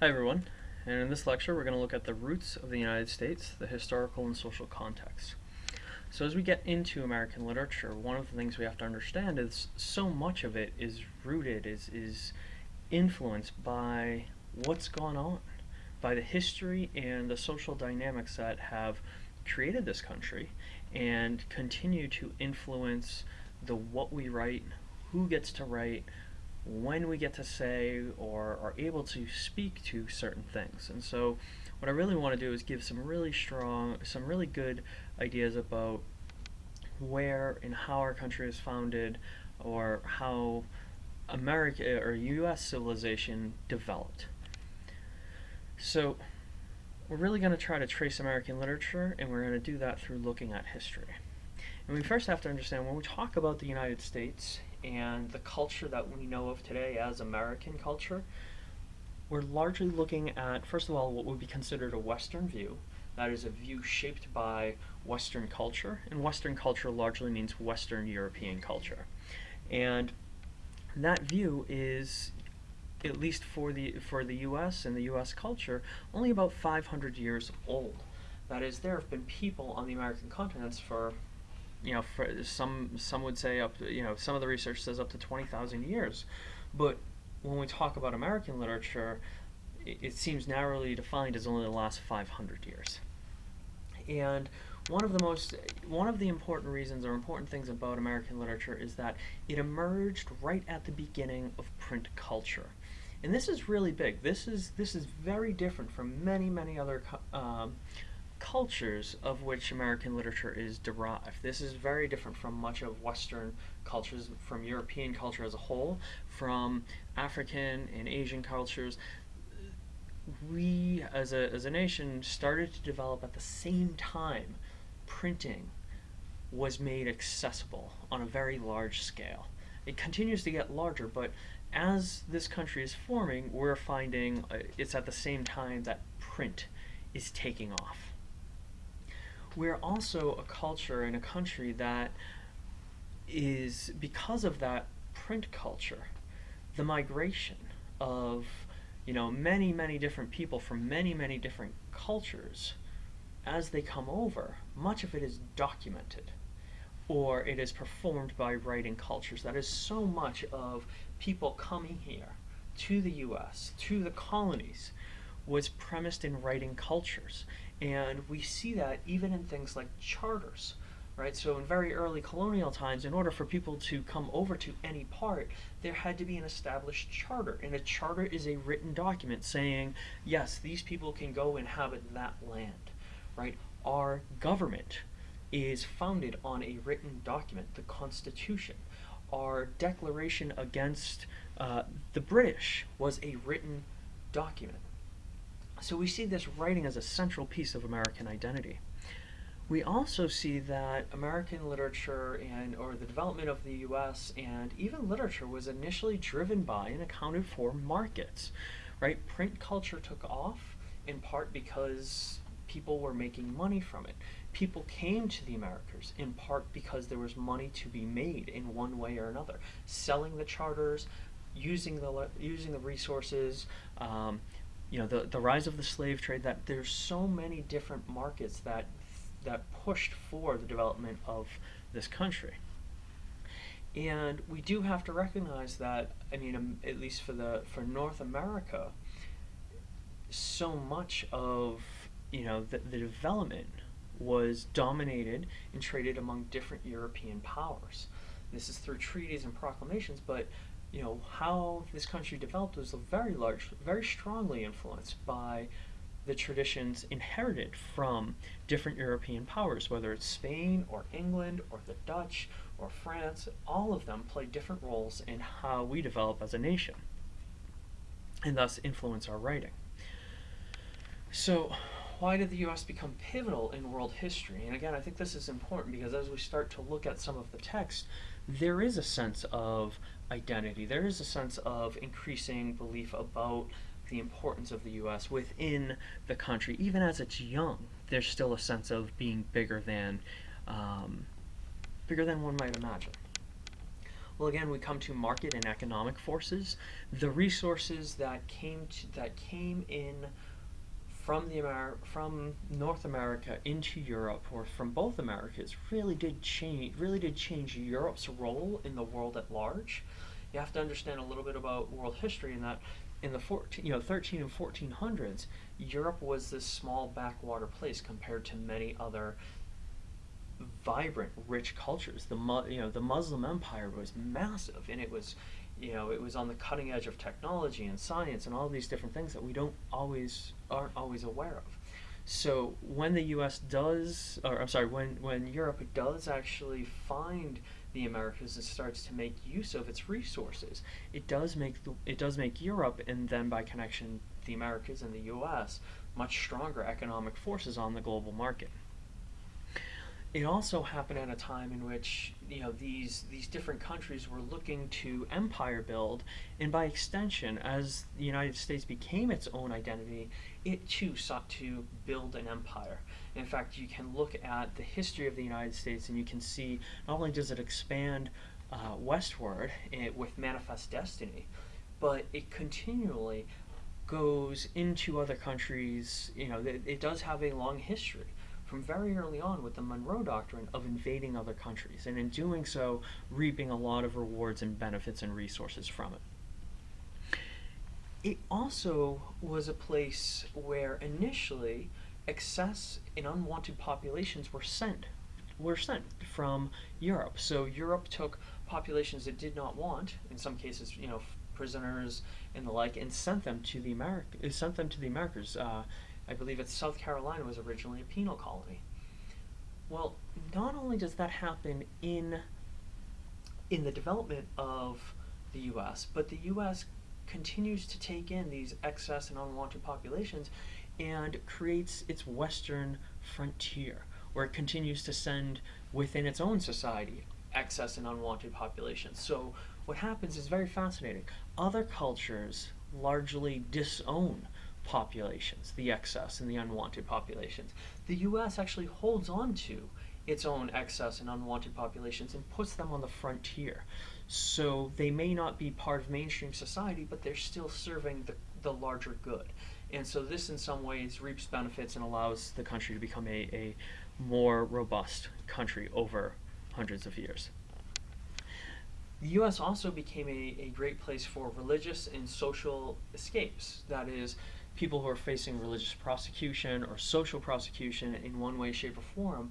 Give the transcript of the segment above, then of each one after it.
Hi everyone, and in this lecture we're going to look at the roots of the United States, the historical and social context. So as we get into American literature, one of the things we have to understand is so much of it is rooted, is, is influenced by what's gone on, by the history and the social dynamics that have created this country and continue to influence the what we write, who gets to write, when we get to say or are able to speak to certain things. And so what I really want to do is give some really strong, some really good ideas about where and how our country is founded or how America or US civilization developed. So we're really going to try to trace American literature and we're going to do that through looking at history. And we first have to understand when we talk about the United States and the culture that we know of today as American culture, we're largely looking at, first of all, what would be considered a Western view. That is a view shaped by Western culture, and Western culture largely means Western European culture. And that view is, at least for the, for the US and the US culture, only about 500 years old. That is, there have been people on the American continents for you know, some some would say up you know, some of the research says up to 20,000 years. But when we talk about American literature, it, it seems narrowly defined as only the last 500 years. And one of the most one of the important reasons or important things about American literature is that it emerged right at the beginning of print culture. And this is really big. This is this is very different from many many other um, cultures of which American literature is derived. This is very different from much of Western cultures, from European culture as a whole, from African and Asian cultures. We, as a, as a nation, started to develop at the same time printing was made accessible on a very large scale. It continues to get larger, but as this country is forming, we're finding uh, it's at the same time that print is taking off we're also a culture and a country that is, because of that print culture, the migration of you know many many different people from many many different cultures as they come over much of it is documented or it is performed by writing cultures. That is so much of people coming here to the US to the colonies was premised in writing cultures and we see that even in things like charters, right? So in very early colonial times, in order for people to come over to any part, there had to be an established charter. And a charter is a written document saying, yes, these people can go inhabit that land, right? Our government is founded on a written document, the Constitution. Our declaration against uh, the British was a written document. So we see this writing as a central piece of American identity. We also see that American literature and or the development of the US and even literature was initially driven by and accounted for markets. Right? Print culture took off in part because people were making money from it. People came to the Americas in part because there was money to be made in one way or another. Selling the charters, using the using the resources, um, you know, the, the rise of the slave trade, that there's so many different markets that, that pushed for the development of this country. And we do have to recognize that, I mean, um, at least for the for North America, so much of you know the, the development was dominated and traded among different European powers. This is through treaties and proclamations, but you know, how this country developed was very large, very strongly influenced by the traditions inherited from different European powers, whether it's Spain or England or the Dutch or France, all of them play different roles in how we develop as a nation and thus influence our writing. So why did the US become pivotal in world history? And again, I think this is important because as we start to look at some of the text, there is a sense of identity. There is a sense of increasing belief about the importance of the US within the country. Even as it's young, there's still a sense of being bigger than, um, bigger than one might imagine. Well, again, we come to market and economic forces. The resources that came to, that came in from the Amer- from North America into Europe, or from both Americas, really did change. Really did change Europe's role in the world at large. You have to understand a little bit about world history in that in the 14, you know 13 and 1400s, Europe was this small backwater place compared to many other vibrant, rich cultures. The you know the Muslim Empire was massive, and it was you know it was on the cutting edge of technology and science and all these different things that we don't always aren't always aware of. So when the U.S. does, or I'm sorry, when when Europe does actually find the Americas and starts to make use of its resources, it does make the, it does make Europe and then by connection the Americas and the U.S. much stronger economic forces on the global market it also happened at a time in which you know these these different countries were looking to empire build, and by extension, as the United States became its own identity, it too sought to build an empire. In fact, you can look at the history of the United States, and you can see not only does it expand uh, westward it, with Manifest Destiny, but it continually goes into other countries. You know, it, it does have a long history from very early on with the Monroe Doctrine of invading other countries, and in doing so, reaping a lot of rewards and benefits and resources from it. It also was a place where initially excess and unwanted populations were sent were sent from Europe. So Europe took populations it did not want, in some cases, you know, prisoners and the like, and sent them to the America, sent them to the Americas. Uh, I believe it's South Carolina was originally a penal colony. Well, not only does that happen in in the development of the U.S., but the U.S. continues to take in these excess and unwanted populations and creates its western frontier, where it continues to send within its own society excess and unwanted populations. So what happens is very fascinating. Other cultures largely disown populations, the excess and the unwanted populations. The US actually holds on to its own excess and unwanted populations and puts them on the frontier. So they may not be part of mainstream society, but they're still serving the, the larger good. And so this, in some ways, reaps benefits and allows the country to become a, a more robust country over hundreds of years. The US also became a, a great place for religious and social escapes. That is, people who are facing religious prosecution or social prosecution in one way, shape, or form,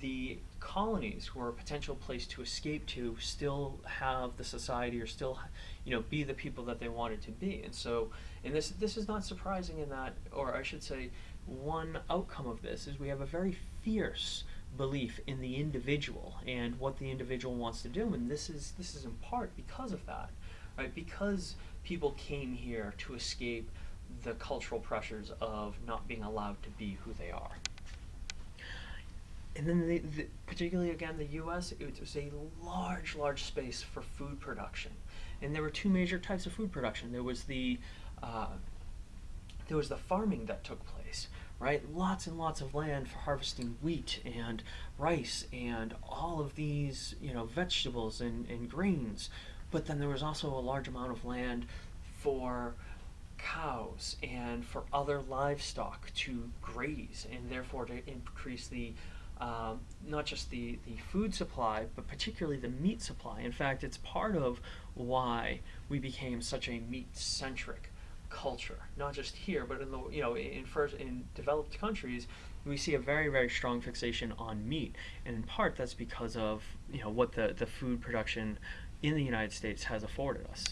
the colonies who are a potential place to escape to still have the society or still you know be the people that they wanted to be. And so and this this is not surprising in that or i should say one outcome of this is we have a very fierce belief in the individual and what the individual wants to do. And this is this is in part because of that right? Because people came here to escape the cultural pressures of not being allowed to be who they are. And then, the, the, particularly again, the U.S. It was a large, large space for food production, and there were two major types of food production. There was the uh, there was the farming that took place, right? Lots and lots of land for harvesting wheat and rice and all of these, you know, vegetables and, and grains. But then there was also a large amount of land for cows and for other livestock to graze and therefore to increase the um, not just the, the food supply, but particularly the meat supply. In fact, it's part of why we became such a meat-centric culture. Not just here, but in the you know in first in developed countries, we see a very very strong fixation on meat, and in part that's because of you know what the the food production in the United States has afforded us.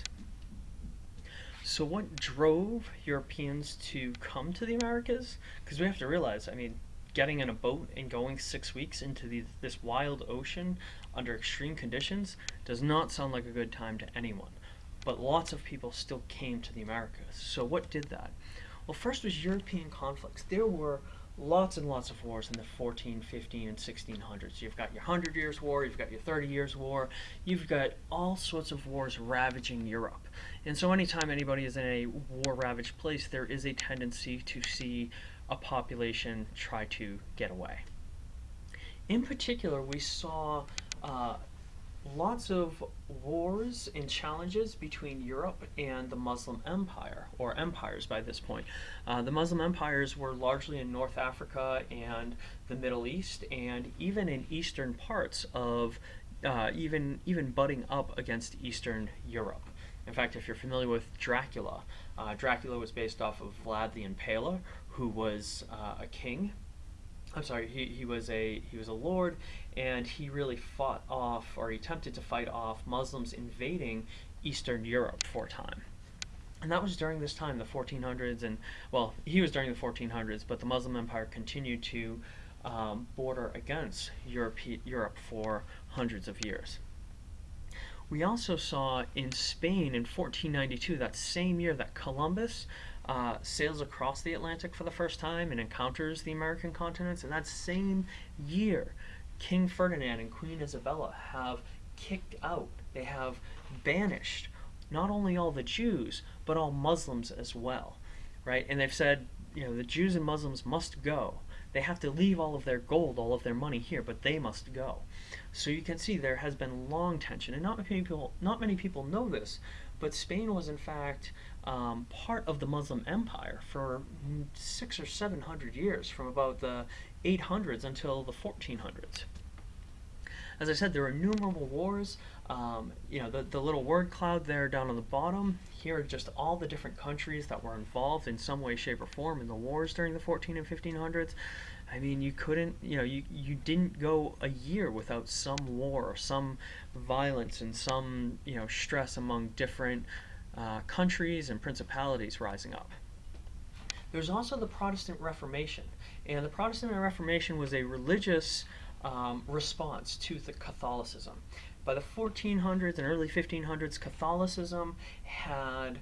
So what drove Europeans to come to the Americas? Because we have to realize, I mean, getting in a boat and going six weeks into the, this wild ocean under extreme conditions does not sound like a good time to anyone. But lots of people still came to the Americas. So what did that? Well, first was European conflicts. There were lots and lots of wars in the 14, 15, and 1600s. You've got your Hundred Years' War, you've got your Thirty Years' War, you've got all sorts of wars ravaging Europe. And so, anytime anybody is in a war ravaged place, there is a tendency to see a population try to get away. In particular, we saw uh, lots of wars and challenges between Europe and the Muslim Empire, or empires by this point. Uh, the Muslim empires were largely in North Africa and the Middle East, and even in eastern parts of, uh, even even butting up against Eastern Europe. In fact, if you're familiar with Dracula, uh, Dracula was based off of Vlad the Impaler, who was uh, a king I'm sorry, he, he was a he was a lord, and he really fought off, or he attempted to fight off Muslims invading Eastern Europe for a time. And that was during this time, the 1400s, and well, he was during the 1400s, but the Muslim Empire continued to um, border against Europe, Europe for hundreds of years. We also saw in Spain in 1492, that same year that Columbus uh, sails across the Atlantic for the first time and encounters the American continents. And that same year, King Ferdinand and Queen Isabella have kicked out, they have banished not only all the Jews, but all Muslims as well, right? And they've said, you know, the Jews and Muslims must go. They have to leave all of their gold, all of their money here, but they must go. So you can see there has been long tension, and not many people, not many people know this, but Spain was in fact um, part of the Muslim Empire for six or seven hundred years, from about the 800s until the 1400s. As I said, there were innumerable wars. Um, you know, the, the little word cloud there down on the bottom, here are just all the different countries that were involved in some way, shape, or form in the wars during the 14 and 1500s. I mean, you couldn't, you know, you, you didn't go a year without some war or some violence and some, you know, stress among different uh, countries and principalities rising up. There's also the Protestant Reformation, and the Protestant Reformation was a religious um, response to the Catholicism. By the 1400s and early 1500s, Catholicism had,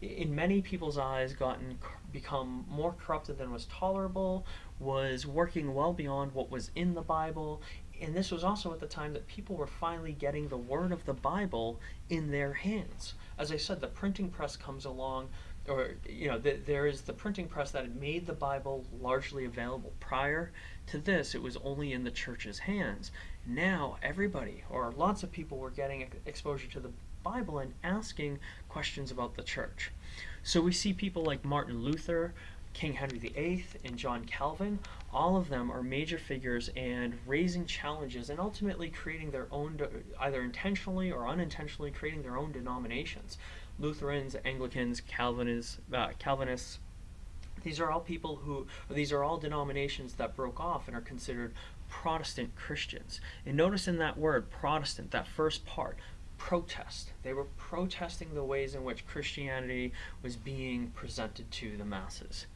in many people's eyes, gotten become more corrupted than was tolerable, was working well beyond what was in the Bible, and this was also at the time that people were finally getting the word of the Bible in their hands. As I said, the printing press comes along, or, you know, the, there is the printing press that made the Bible largely available. Prior to this, it was only in the church's hands. Now, everybody, or lots of people, were getting exposure to the Bible and asking questions about the church. So we see people like Martin Luther, King Henry VIII, and John Calvin, all of them are major figures and raising challenges and ultimately creating their own, either intentionally or unintentionally, creating their own denominations. Lutherans, Anglicans, Calvinists, uh, Calvinists. These are all people who, these are all denominations that broke off and are considered Protestant Christians. And notice in that word, Protestant, that first part, protest. They were protesting the ways in which Christianity was being presented to the masses.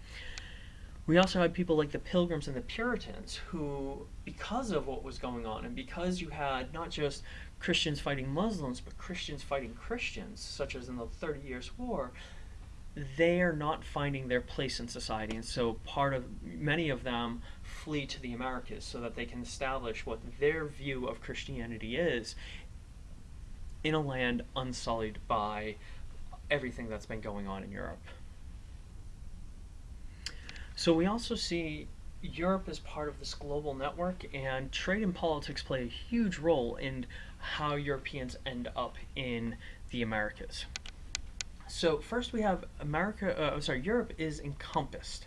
We also had people like the Pilgrims and the Puritans who, because of what was going on, and because you had not just Christians fighting Muslims, but Christians fighting Christians, such as in the Thirty Years' War, they are not finding their place in society. And so part of many of them flee to the Americas so that they can establish what their view of Christianity is in a land unsullied by everything that's been going on in Europe. So we also see Europe as part of this global network, and trade and politics play a huge role in how Europeans end up in the Americas. So first we have America, uh, sorry, Europe is encompassed.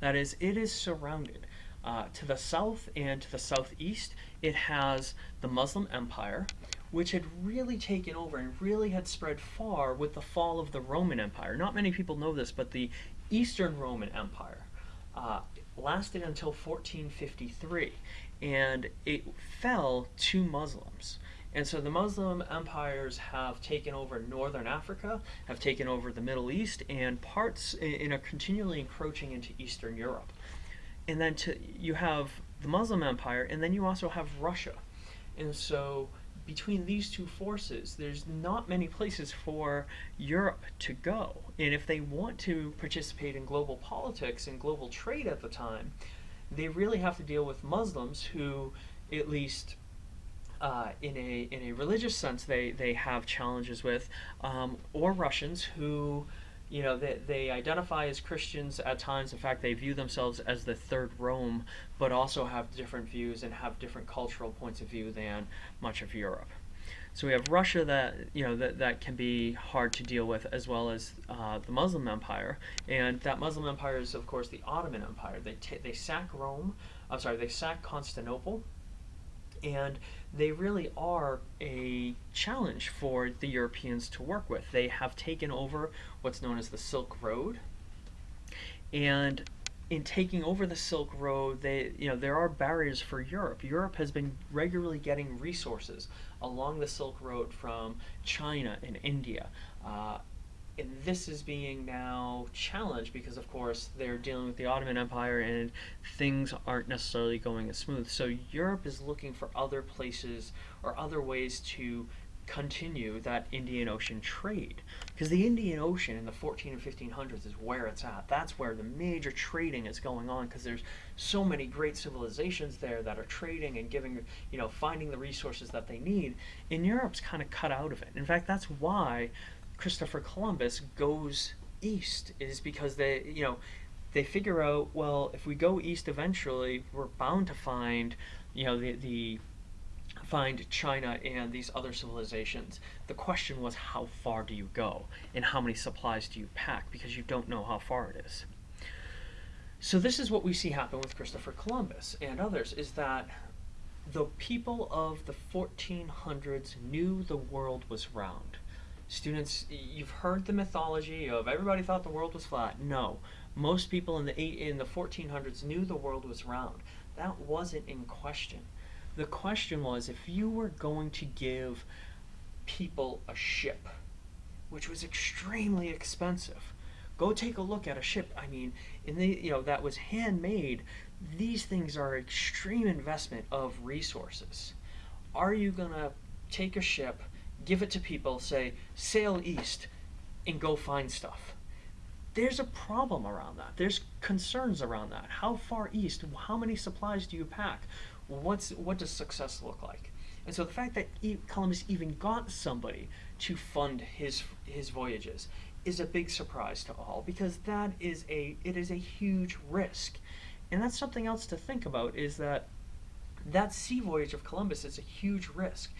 That is, it is surrounded. Uh, to the south and to the southeast, it has the Muslim Empire, which had really taken over and really had spread far with the fall of the Roman Empire. Not many people know this, but the Eastern Roman Empire uh, lasted until 1453, and it fell to Muslims. And so the Muslim empires have taken over northern Africa, have taken over the Middle East, and parts in a continually encroaching into Eastern Europe. And then to, you have the Muslim empire, and then you also have Russia. And so between these two forces, there's not many places for Europe to go. And if they want to participate in global politics and global trade at the time, they really have to deal with Muslims who, at least uh, in a in a religious sense, they they have challenges with, um, or Russians who you know, they, they identify as Christians at times. In fact, they view themselves as the third Rome, but also have different views and have different cultural points of view than much of Europe. So we have Russia that you know that, that can be hard to deal with, as well as uh, the Muslim Empire, and that Muslim Empire is of course the Ottoman Empire. They they sack Rome, I'm sorry, they sack Constantinople, and they really are a challenge for the Europeans to work with. They have taken over what's known as the Silk Road, and in taking over the Silk Road, they you know there are barriers for Europe. Europe has been regularly getting resources along the Silk Road from China and India. Uh, and this is being now challenged because, of course, they're dealing with the Ottoman Empire and things aren't necessarily going as smooth. So Europe is looking for other places or other ways to continue that Indian Ocean trade. Because the Indian Ocean in the 14 and 1500s is where it's at. That's where the major trading is going on because there's so many great civilizations there that are trading and giving, you know, finding the resources that they need. And Europe's kind of cut out of it. In fact, that's why Christopher Columbus goes east is because they, you know, they figure out, well, if we go east eventually, we're bound to find, you know, the, the find China and these other civilizations. The question was how far do you go and how many supplies do you pack because you don't know how far it is. So this is what we see happen with Christopher Columbus and others is that the people of the 1400s knew the world was round. Students, you've heard the mythology of everybody thought the world was flat. No, most people in the eight, in the 1400s knew the world was round. That wasn't in question the question was if you were going to give people a ship, which was extremely expensive, go take a look at a ship. I mean, in the you know that was handmade. These things are extreme investment of resources. Are you gonna take a ship, give it to people, say sail east, and go find stuff? There's a problem around that. There's concerns around that. How far east? How many supplies do you pack? What's what does success look like? And so the fact that Columbus even got somebody to fund his his voyages is a big surprise to all because that is a it is a huge risk. And that's something else to think about is that that sea voyage of Columbus is a huge risk.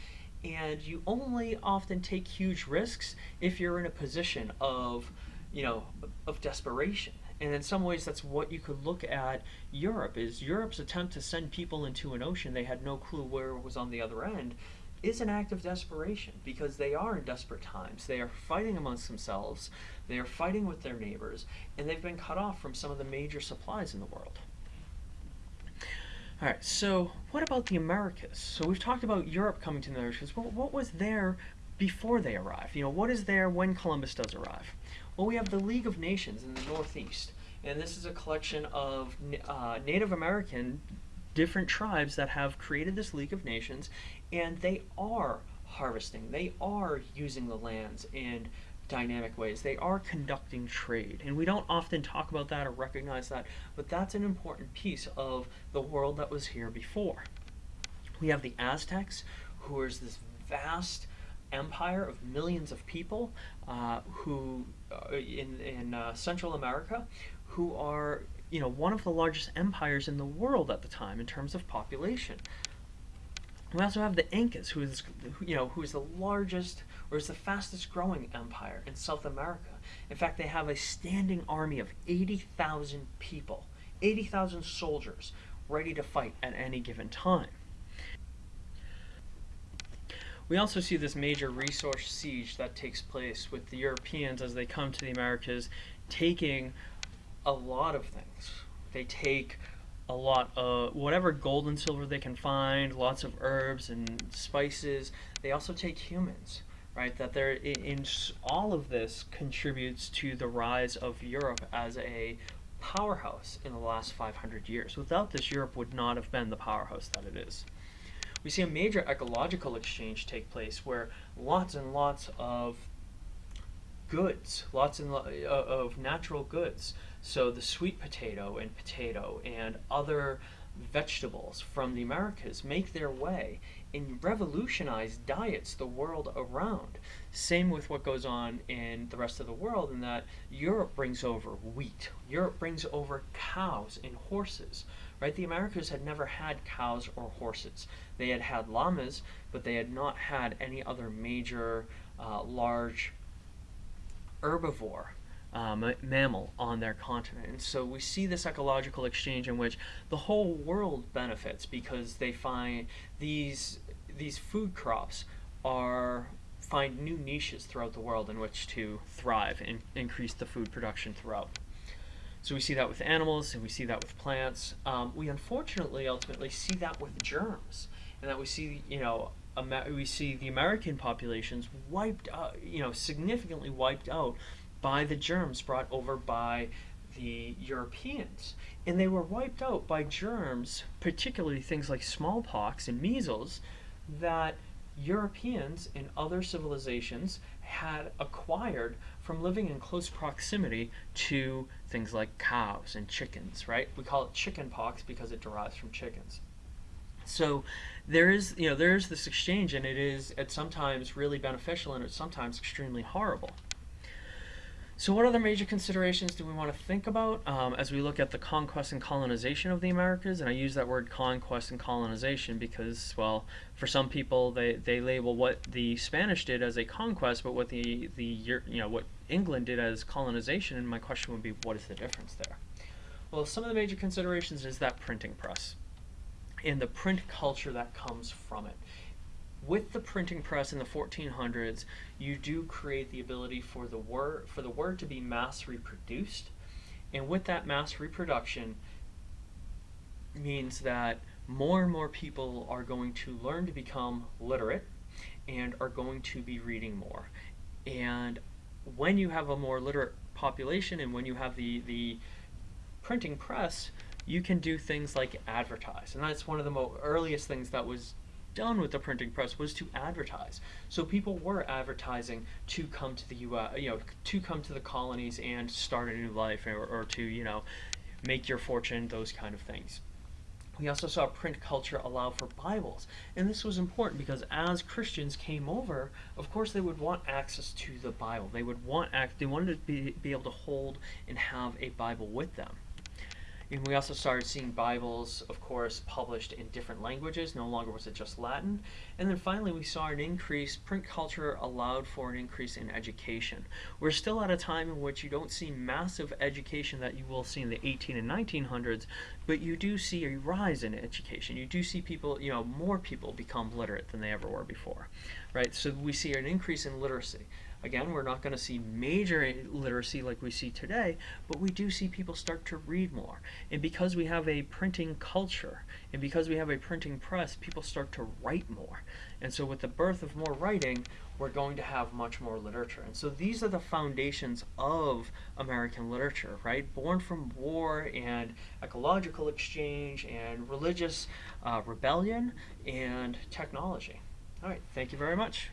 And you only often take huge risks if you're in a position of, you know, of desperation and in some ways that's what you could look at Europe is Europe's attempt to send people into an ocean they had no clue where it was on the other end is an act of desperation because they are in desperate times. They are fighting amongst themselves, they are fighting with their neighbors, and they've been cut off from some of the major supplies in the world. All right, so what about the Americas? So we've talked about Europe coming to the Americas. Well, what was there before they arrived? You know, what is there when Columbus does arrive? Well, we have the League of Nations in the Northeast, and this is a collection of uh, Native American different tribes that have created this League of Nations, and they are harvesting, they are using the lands in dynamic ways. They are conducting trade. And we don't often talk about that or recognize that, but that's an important piece of the world that was here before. We have the Aztecs, who is this vast empire of millions of people uh, who in in uh, Central America who are you know one of the largest empires in the world at the time in terms of population. We also have the Incas, who is you know who is the largest or is the fastest growing empire in South America. In fact, they have a standing army of 80,000 people, 80,000 soldiers ready to fight at any given time. We also see this major resource siege that takes place with the Europeans as they come to the Americas, taking a lot of things. They take a lot of whatever gold and silver they can find, lots of herbs and spices. They also take humans, right? That they're in, in all of this contributes to the rise of Europe as a powerhouse in the last 500 years. Without this, Europe would not have been the powerhouse that it is we see a major ecological exchange take place where lots and lots of goods, lots and lo- uh, of natural goods. So the sweet potato and potato and other vegetables from the Americas make their way and revolutionize diets the world around. Same with what goes on in the rest of the world, in that Europe brings over wheat, Europe brings over cows and horses. Right? The Americas had never had cows or horses. They had had llamas, but they had not had any other major uh, large herbivore um, mammal on their continent. And so we see this ecological exchange in which the whole world benefits because they find these these food crops are find new niches throughout the world in which to thrive and increase the food production throughout. So we see that with animals and we see that with plants. Um, we unfortunately ultimately see that with germs, and that we see you know we see the American populations wiped out, you know, significantly wiped out by the germs brought over by the Europeans. And they were wiped out by germs, particularly things like smallpox and measles, that Europeans and other civilizations had acquired from living in close proximity to things like cows and chickens, right? We call it chicken pox because it derives from chickens. So there is, you know, there is this exchange and it is at sometimes really beneficial and it's sometimes extremely horrible. So what other major considerations do we want to think about um, as we look at the conquest and colonization of the Americas? And I use that word conquest and colonization because, well, for some people they, they label what the Spanish did as a conquest, but what the, the you know what England did as colonization. And my question would be, what is the difference there? Well, some of the major considerations is that printing press and the print culture that comes from it with the printing press in the 1400s, you do create the ability for the word for the word to be mass reproduced, and with that mass reproduction means that more and more people are going to learn to become literate and are going to be reading more. And when you have a more literate population and when you have the the printing press, you can do things like advertise. And that's one of the earliest things that was done with the printing press was to advertise. So people were advertising to come to the U.S., uh, you know, to come to the colonies and start a new life, or, or to you know, make your fortune, those kind of things. We also saw print culture allow for Bibles. And this was important because as Christians came over, of course they would want access to the Bible. They would want act they wanted to be, be able to hold and have a Bible with them. And we also started seeing Bibles, of course, published in different languages. No longer was it just Latin. And then finally, we saw an increase, print culture allowed for an increase in education. We're still at a time in which you don't see massive education that you will see in the 18 and 1900s, but you do see a rise in education. You do see people, you know, more people become literate than they ever were before, right? So we see an increase in literacy. Again, we're not going to see major literacy like we see today, but we do see people start to read more. And because we have a printing culture, and because we have a printing press, people start to write more. And so with the birth of more writing, we're going to have much more literature. And so these are the foundations of American literature, right? Born from war and ecological exchange and religious uh, rebellion and technology. All right, thank you very much.